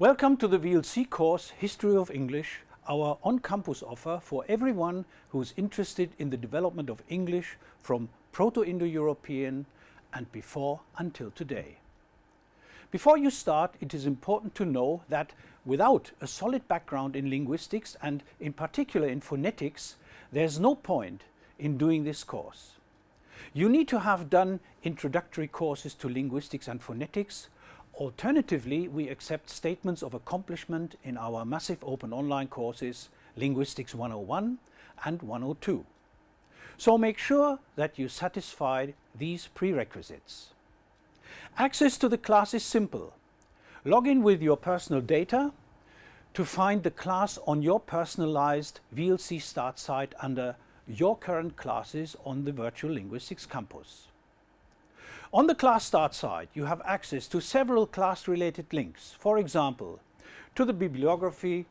Welcome to the VLC course History of English, our on-campus offer for everyone who is interested in the development of English from Proto-Indo-European and before until today. Before you start, it is important to know that without a solid background in linguistics and in particular in phonetics, there's no point in doing this course. You need to have done introductory courses to linguistics and phonetics. Alternatively, we accept statements of accomplishment in our massive open online courses Linguistics 101 and 102. So make sure that you satisfy these prerequisites. Access to the class is simple. Log in with your personal data to find the class on your personalized VLC start site under your current classes on the Virtual Linguistics Campus. On the class start site, you have access to several class-related links, for example, to the bibliography,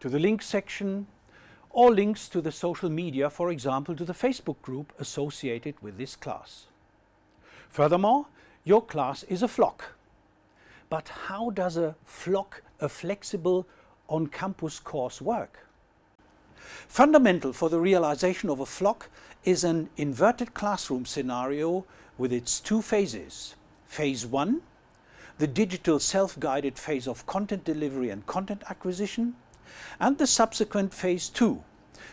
to the link section, or links to the social media, for example, to the Facebook group associated with this class. Furthermore, your class is a flock. But how does a flock, a flexible on-campus course work? Fundamental for the realization of a flock is an inverted classroom scenario with its two phases. Phase 1, the digital self-guided phase of content delivery and content acquisition, and the subsequent Phase 2,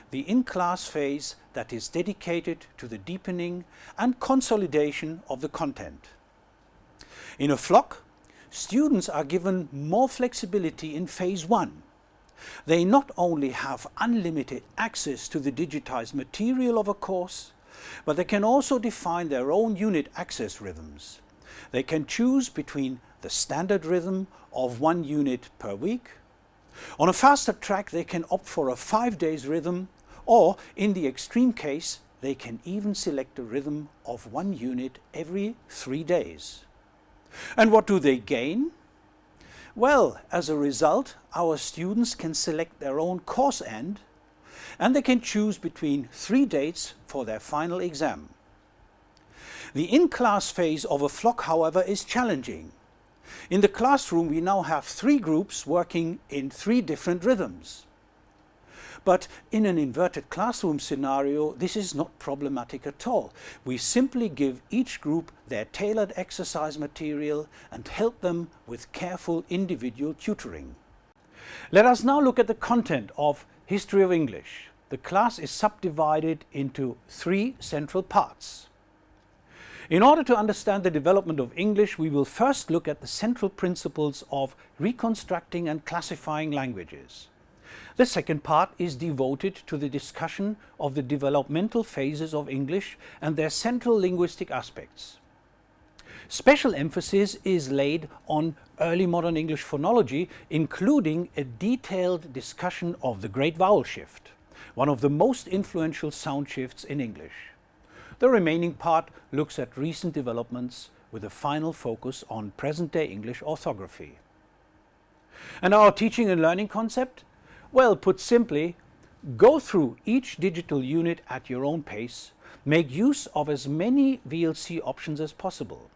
the in-class phase that is dedicated to the deepening and consolidation of the content. In a flock, students are given more flexibility in Phase 1 they not only have unlimited access to the digitized material of a course, but they can also define their own unit access rhythms. They can choose between the standard rhythm of one unit per week. On a faster track they can opt for a five days rhythm or in the extreme case they can even select a rhythm of one unit every three days. And what do they gain? Well, as a result, our students can select their own course end and they can choose between three dates for their final exam. The in-class phase of a flock, however, is challenging. In the classroom we now have three groups working in three different rhythms. But in an inverted classroom scenario, this is not problematic at all. We simply give each group their tailored exercise material and help them with careful individual tutoring. Let us now look at the content of History of English. The class is subdivided into three central parts. In order to understand the development of English, we will first look at the central principles of reconstructing and classifying languages. The second part is devoted to the discussion of the developmental phases of English and their central linguistic aspects. Special emphasis is laid on early modern English phonology, including a detailed discussion of the Great Vowel Shift, one of the most influential sound shifts in English. The remaining part looks at recent developments with a final focus on present-day English orthography. And our teaching and learning concept well, put simply, go through each digital unit at your own pace, make use of as many VLC options as possible.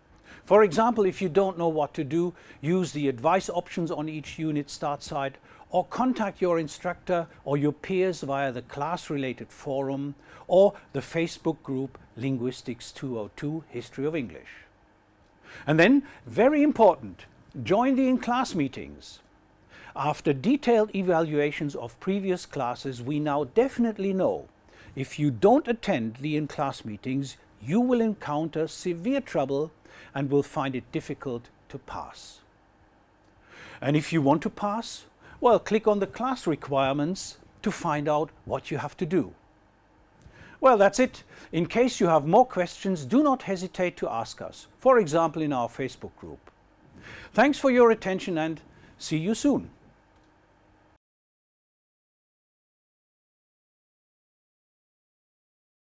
For example, if you don't know what to do, use the advice options on each unit start site or contact your instructor or your peers via the class-related forum or the Facebook group Linguistics 202 History of English. And then, very important, join the in-class meetings. After detailed evaluations of previous classes, we now definitely know if you don't attend the in-class meetings, you will encounter severe trouble and will find it difficult to pass. And if you want to pass, well, click on the class requirements to find out what you have to do. Well, that's it. In case you have more questions, do not hesitate to ask us, for example in our Facebook group. Thanks for your attention and see you soon.